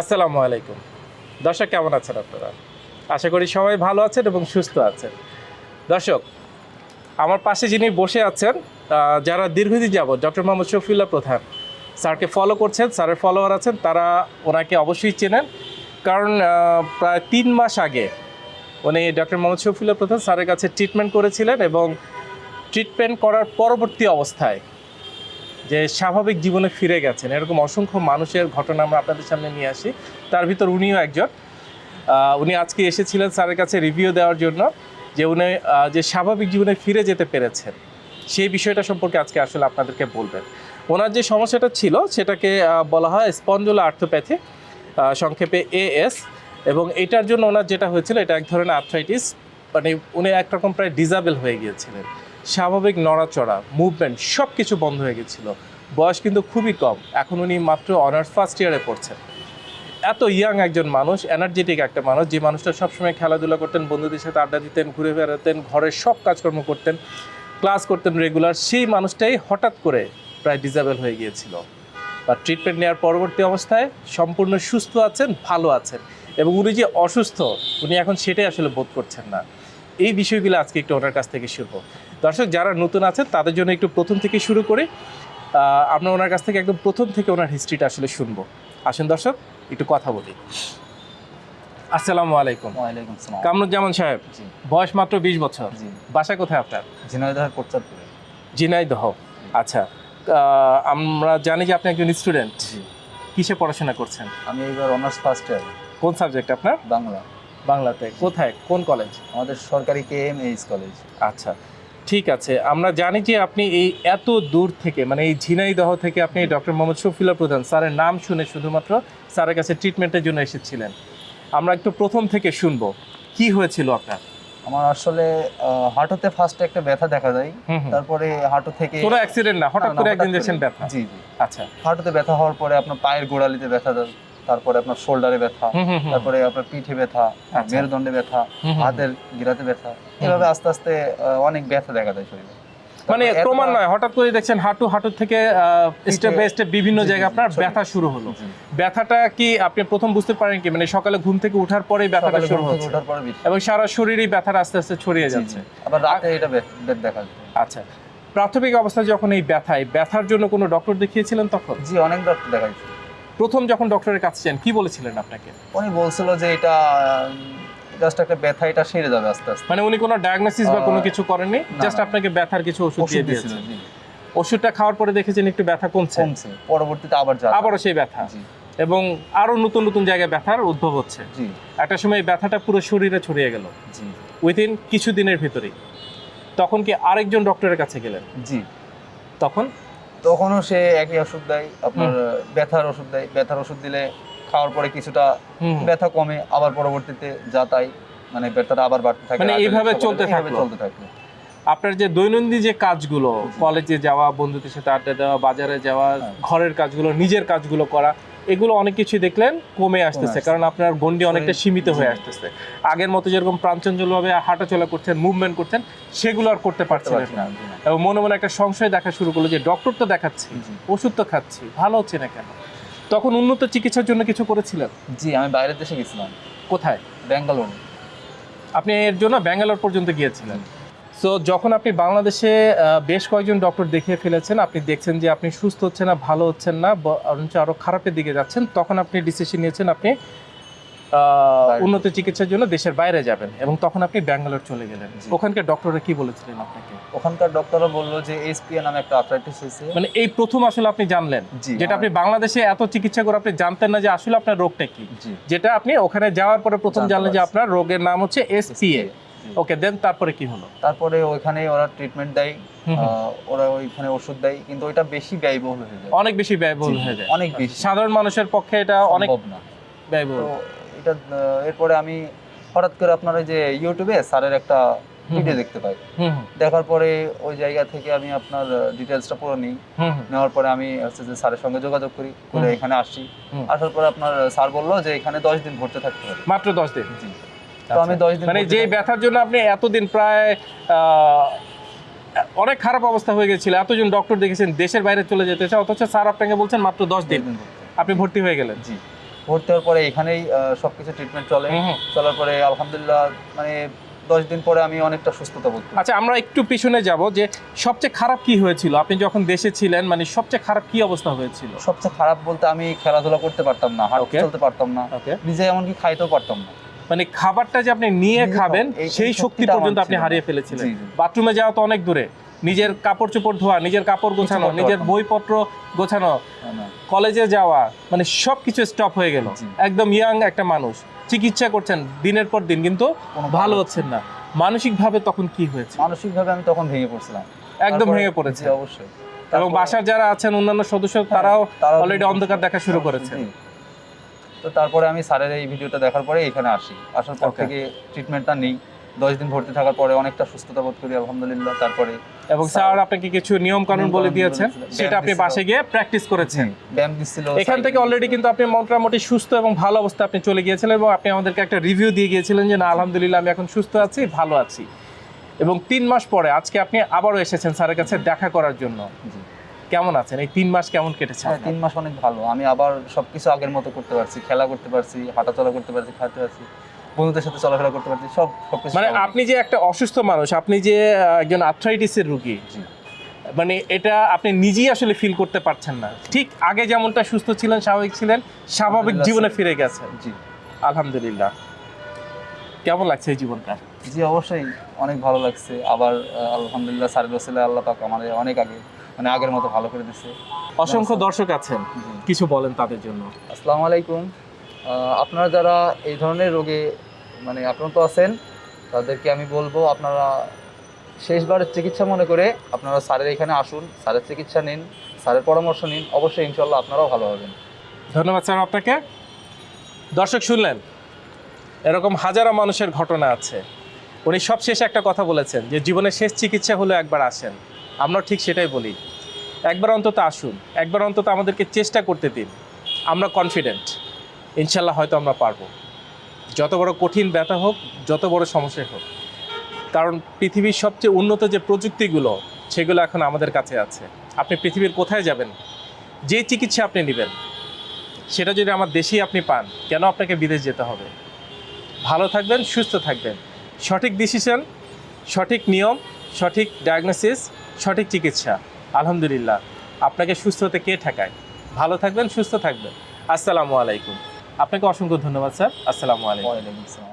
আসসালামু আলাইকুম। দর্শক, কেমন আছেন আপনারা? আশা করি সবাই ভালো আছেন এবং সুস্থ আছেন। দর্শক, আমার পাশে যিনি বসে আছেন যারা দীর্ঘদিন যাবত ডক্টর মোহাম্মদ শফিউল্লাহ প্রধান, স্যারকে ফলো করছেন, স্যারের ফলোয়ার আছেন, তারা ওনাকে অবশ্যই চেনেন। কারণ প্রায় তিন মাস আগে উনি ডক্টর মোহাম্মদ শফিউল্লাহ প্রধান স্যারের কাছে ট্রিটমেন্ট করেছিলেন এবং ট্রিটমেন্ট করার পরবর্তী অবস্থায় যে স্বাভাবিক জীবনে ফিরে গেছেন। এরকম অসংখ্য মানুষের ঘটনা আমরা আপনাদের সামনে নিয়ে আসি। তার ভিতর উনিও একজন। উনি আজকে এসেছিলেন স্যারের কাছে রিভিউ দেওয়ার জন্য যে উনি যে স্বাভাবিক জীবনে ফিরে যেতে পেরেছেন। সেই বিষয়টা সম্পর্কে আজকে আসলে আপনাদেরকে বলবেন। ওনার যে সমস্যাটা ছিল, সেটাকে বলা হয় স্পঞ্জুলা আর্থোপ্যাথি সংক্ষেপে এএস এবং এটার জন্য ওনার যেটা হয়েছিল, এটা এক ধরনের আর্থ্রাইটিস মানে উনি একরকম প্রায় ডিজাবেল হয়ে গিয়েছিলেন। স্বাভাবিক নড়াচড়া মুভমেন্ট সব কিছু বন্ধ হয়ে গেছিল। বয়স কিন্তু খুবই কম। এখন উনি মাত্র অনার্স ফার্স্ট ইয়ারে পড়ছেন। এত ইয়াং একজন মানুষ এনার্জেটিক একটা মানুষ, যে মানুষটা সবসময় খেলাধুলা করতেন, বন্ধুদের সাথে আড্ডা দিতেন, ঘুরে বেড়াতেন, ঘরের সব কাজকর্ম করতেন ক্লাস করতেন রেগুলার সেই মানুষটাই হঠাৎ করে প্রায় ডিজাবেল হয়ে গিয়েছিল। বা ট্রিটমেন্ট নেওয়ার পরবর্তী অবস্থায় সম্পূর্ণ সুস্থ আছেন, ভালো আছেন এবং উনি যে অসুস্থ, উনি এখন সেটাই আসলে বোধ করছেন না। এই বিষয়গুলো আজকে একটু ওনার কাছ থেকে শুনব। দর্শক যারা নতুন আছেন তাদের জন্য একটু প্রথম থেকে শুরু করি আমরা ওনার কাছ থেকে একদম প্রথম থেকে ওনার হিস্ট্রিটা আসলে শুনব। আসুন দর্শক একটু কথা বলি। আসসালামু আলাইকুম। ওয়ালাইকুম সালাম কামরুজ্জামান সাহেব বয়স মাত্র বিশ বছর। বাসা কোথায় আপনার? ঝিনাইদহের কোটচাঁদপুরে। ঝিনাইদহ। আচ্ছা আমরা জানি যে আপনি একজন স্টুডেন্ট কিসে পড়াশোনা করছেন? আমি এবার অনার্স ফার্স্ট ইয়ার কোন সাবজেক্ট আপনার? বাংলা। বাংলাতে। কোথায়? কোন কলেজ আমাদের সরকারি কে এম এইচ কলেজ আচ্ছা। ঠিক আছে আমরা জানি যে আপনি এই এত দূর থেকে মানে এই ঝিনাইদহ থেকে আপনি ডক্টর মোহাম্মদ শফিলা প্রধান স্যারের নাম শুনে শুধুমাত্র স্যারের কাছে ট্রিটমেন্টের জন্য এসেছিলেন। আমরা একটু প্রথম থেকে শুনব কি হয়েছিল আপনার? আমার আসলে হাঁটুতে ফার্স্টে একটা ব্যথা দেখা যায়। তারপরে হাঁটু থেকে কোনো অ্যাক্সিডেন্ট না হঠাৎ করে একদিন দেখছেন ব্যথা? জি জি। আচ্ছা। হাঁটুতে ব্যথা হওয়ার পরে আপনার পায়ের গোড়ালিতে ব্যথা তারপরে আপনার শোল্ডারে ব্যথা। তারপরে আপনার পিঠে ব্যথা আচ্ছা। মেরুদণ্ডে ব্যথা। হাতের গিরাতে ব্যথা এভাবে আস্তে আস্তে অনেক ব্যথা দেখা যায় শরীরে। মানে ক্রমান্বয়ে হঠাৎ করে দেখছেন হাঁটু হাঁটু থেকে স্টেপ বাই স্টেপ বিভিন্ন জায়গায় আপনার ব্যথা শুরু হলো। ব্যথাটা কি আপনি প্রথম বুঝতে পারেন কি? মানে সকালে ঘুম থেকে ওঠার পরেই ব্যথাটা শুরু হচ্ছে। পরে। এবং সারা শরীরেই ব্যথাটা আস্তে আস্তে ছড়িয়ে যাচ্ছে। আবার রাতে এটা দেখা যায়। আচ্ছা। প্রাথমিক অবস্থায় যখন এই ব্যথায় ব্যথার জন্য কোনো ডক্টর দেখিয়েছিলেন তখন? জি অনেক ডক্টর দেখাইছে। প্রথম যখন ডক্টরের কাছে যান কি বলেছিলেন আপনাকে? উনি বলছিল যে এটা জাস্ট একটা ব্যথা এটা সেরে যাবে আস্তে আস্তে। মানে উনি কোনো ডায়াগনোসিস বা কোনো কিছু করেননি? জাস্ট আপনাকে ব্যথার কিছু ওষুধ দিয়ে দিয়েছিল দিয়েছে। ওষুধটা খাওয়ার পরে দেখেছেন একটু ব্যথা কমছে। কমছে। পরবর্তীতে আবার যা আবারও সেই ব্যথা। এবং আরও নতুন নতুন জায়গায় ব্যথার উদ্ভব হচ্ছে। জি। একটা সময় ব্যথাটা পুরো শরীরে ছড়িয়ে গেল। জি। উইদিন কিছুদিনের ভিতরেই। তখন কি আরেকজন ডক্টরের কাছে গেলেন? জি। তখন তখনও সে একই ওষুধ দেয় আপনার ব্যথার ওষুধ দেয়। ব্যথার ওষুধ দিলে খাওয়ার পরে কিছুটা ব্যথা কমে আবার পরবর্তীতে যা তাই মানে ব্যথাটা আবার বাড়তে থাকে মানে এইভাবে চলতে থাকে চলতে থাকে আপনার যে দৈনন্দিন যে কাজগুলো কলেজে যাওয়া বন্ধুদের সাথে আড্ডা দেওয়া বাজারে যাওয়া হ্যাঁ। ঘরের কাজগুলো নিজের কাজগুলো করা এগুলো অনেক কিছু দেখলেন কমে আসতেছে কারণ আপনার গন্ডি অনেকটা সীমিত হয়ে আসতেছে। আগের মতো যেরকম প্রাঞ্চঞ্চলভাবে হাঁটাচলা করতেন মুভমেন্ট করতেন সেগুলো আর করতে পারছিলেন না। এবং মনে মনে একটা সংশয় দেখা শুরু করল যে ডক্টর তো দেখাচ্ছি। ওষুধ তো খাচ্ছি ভালো হচ্ছে না কেন? তখন উন্নত চিকিৎসার জন্য কিছু করেছিলেন? জি আমি বাইরের দেশে গেছিলাম। কোথায়? ব্যাঙ্গালোরে। আপনি এর জন্য ব্যাঙ্গালোর পর্যন্ত গিয়েছিলেন। সো যখন আপনি বাংলাদেশে বেশ কয়েকজন ডক্টর দেখিয়ে ফেলেছেন আপনি দেখছেন যে আপনি সুস্থ হচ্ছেন না ভালো হচ্ছেন না বরঞ্চ আরও খারাপের দিকে যাচ্ছেন তখন আপনি ডিসিশন নিয়েছেন আপনি উন্নত চিকিৎসার জন্য দেশের বাইরে যাবেন এবং তখন আপনি ব্যাঙ্গালোর চলে গেলেন। ওখানকার ডক্টররা কি বলেছিলেন আপনাকে? ওখানকার ডক্টররা বলল যে এসপিএ নামে একটা আর্থ্রাইটিস হয়েছে। মানে এই প্রথম আসলে আপনি জানলেন যেটা আপনি বাংলাদেশে এত চিকিৎসা করে আপনি জানতেন না যে আসলে আপনার রোগটা কি। যেটা আপনি ওখানে যাওয়ার পরে প্রথম জানলেন যে আপনার রোগের নাম হচ্ছে এসপিএ। ওকে দেন তারপরে কি হলো? তারপরে ওইখানে ওরা ট্রিটমেন্ট দেয় ওরা ওইখানে ওষুধ দেয় কিন্তু ওইটা বেশি ব্যয়বহুল হয়ে যায়। অনেক বেশি ব্যয়বহুল হয়ে যায়। অনেক বেশি। সাধারণ মানুষের পক্ষে এটা অনেক না। ব্যয়বহুল। তো এটা এরপরে আমি হঠাৎ করে আপনার যে ইউটিউবে স্যারের একটা ভিডিও দেখতে পাই। দেখার পরে ওই জায়গা থেকে আমি আপনার ডিটেলসটা পুরো নিই। নেওয়ার পরে আমি হচ্ছে যে স্যারের সঙ্গে যোগাযোগ করি করে এখানে আসি। আসার পরে আপনার স্যার বলল যে এখানে দশ দিন ভর্তি থাকতে হবে। মাত্র দশ দিন। জি। তো আমি দশ দিন মানে যে ব্যথার জন্য আপনি এতদিন প্রায় অনেক খারাপ অবস্থা হয়ে গেছিল এতজন ডক্টর দেখেছেন দেশের বাইরে চলে যেতে চায় অথচ স্যার আপনাকে বলছেন মাত্র দশ দিন। আপনি ভর্তি হয়ে গেলেন। জি। ভর্তি হওয়ার পরে এখানেই সবকিছু ট্রিটমেন্ট চলে। চলার পরে আলহামদুলিল্লাহ মানে দশ দিন পরে আমি অনেকটা সুস্থতা বোধ আচ্ছা আমরা একটু পিছনে যাব যে সবচেয়ে খারাপ কি হয়েছিল? আপনি যখন দেশে ছিলেন মানে সবচেয়ে খারাপ কি অবস্থা হয়েছিল? সবচেয়ে খারাপ বলতে আমি খেলাধুলা করতে পারতাম না হাঁটতে. চলতে পারতাম না। নিজে এমনকি খাইতেও পারতাম না। মানে খাবারটা যে আপনি নিয়ে খাবেন সেই শক্তি পর্যন্ত আপনি হারিয়ে ফেলেছিলেন। বাথরুমে যাওয়া তো অনেক দূরে। নিজের কাপড় চোপড় ধোয়া নিজের কাপড় গোছানো নিজের বইপত্র গোছানো। কলেজে যাওয়া মানে সব কিছু স্টপ হয়ে গেল। একদম ইয়াং একটা মানুষ। চিকিৎসা করছেন দিনের পর দিন কিন্তু ভালো হচ্ছেন না। মানসিকভাবে তখন কি হয়েছে? মানসিকভাবে আমি তখন ভেঙে পড়ছিলাম। একদম ভেঙে পড়েছে অবশ্যই। এবং বাসার যারা আছেন অন্যান্য সদস্য হ্যাঁ, তারাও অলরেডি অন্ধকার দেখা শুরু করেছে। তো তারপরে আমি স্যারের এই ভিডিওটা দেখার পরে এখানে আসি। আসার পর থেকে ট্রিটমেন্টটা নেই। দশ দিন ভর্তি থাকার পরে অনেকটা সুস্থতা বোধ করি আলহামদুলিল্লাহ। তারপরে এবং স্যার আপনাকে কিছু নিয়ম কানুন বলে দিয়েছেন? সেটা আপনি বাসে গিয়ে প্র্যাকটিস করেছেন? ব্যায়াম দিচ্ছিল এখান থেকে অলরেডি কিন্তু আপনি মোটামুটি সুস্থ এবং ভালো অবস্থা আপনি চলে গিয়েছিলেন এবং আপনি আমাদেরকে একটা রিভিউ দিয়ে গিয়েছিলেন যে না আলহামদুলিল্লাহ আমি এখন সুস্থ আছি ভালো আছি। এবং তিন মাস পরে আজকে আপনি আবারও এসেছেন স্যারের কাছে দেখা করার জন্য। জি। কেমন আছেন? এই তিন মাস কেমন কেটেছে হ্যাঁ তিন মাস অনেক ভালো। আমি আবার সবকিছু আগের মতো করতে পারছি খেলা করতে পারছি হাঁটাচলা করতে পারছি খাইতে পারছি বন্ধুদের সাথে চলাফেরা করতে পারছি সব সবকিছু মানে আপনি যে একটা অসুস্থ মানুষ আপনি যে একজন আর্থ্রাইটিসের রোগী। মানে এটা আপনি নিজেই আসলে ফিল করতে পারছেন না। ঠিক আগে যেমনটা সুস্থ ছিলেন স্বাভাবিক ছিলেন স্বাভাবিক জীবনে ফিরে গেছেন। জি। আলহামদুলিল্লাহ। কেমন লাগছে এই জীবনটা? জি অবশ্যই অনেক ভালো লাগছে। আবার আলহামদুলিল্লাহ স্যারের আল্লাহ পাক আমাদের অনেক আগে মানে আগের মতো ভালো করে দিছে। অসংখ্য দর্শক আছেন কিছু বলেন তাদের জন্য। আসসালামু আলাইকুম। আপনারা যারা এই ধরনের রোগে মানে আক্রান্ত আছেন তাদেরকে আমি বলব আপনারা শেষবারের চিকিৎসা মনে করে আপনারা স্যারের এখানে আসুন স্যারের চিকিৎসা নিন স্যারের পরামর্শ নিন অবশ্যই ইনশাল্লাহ আপনারাও ভালো হবেন। ধন্যবাদ স্যার আপনাকে। দর্শক শুনলেন এরকম হাজারো মানুষের ঘটনা আছে। উনি সব শেষে একটা কথা বলেছেন যে জীবনের শেষ চিকিৎসা হলো একবার আসেন। আমরা ঠিক সেটাই বলি। একবার অন্তত আসুন, একবার অন্তত আমাদেরকে চেষ্টা করতে দিন। আমরা কনফিডেন্ট ইনশাল্লাহ হয়তো আমরা পারব। যত বড় কঠিন ব্যথা হোক, যত বড় সমস্যা হোক। কারণ পৃথিবীর সবচেয়ে উন্নত যে প্রযুক্তিগুলো, সেগুলো এখন আমাদের কাছে আছে। আপনি পৃথিবীর কোথায় যাবেন? যে চিকিৎসা আপনি নেবেন, সেটা যদি আমার দেশেই আপনি পান, কেন আপনাকে বিদেশ যেতে হবে? ভালো থাকবেন, সুস্থ থাকবেন। সঠিক ডিসিশন সঠিক নিয়ম, সঠিক ডায়াগনোসিস সঠিক চিকিৎসা। আলহামদুলিল্লাহ। আপনাকে সুস্থ হতে কে ঠেকায়? ভালো থাকবেন, সুস্থ থাকবেন। আসসালামু আলাইকুম। আপনাকে অসংখ্য ধন্যবাদ, স্যার। আসসালামু আলাইকুম।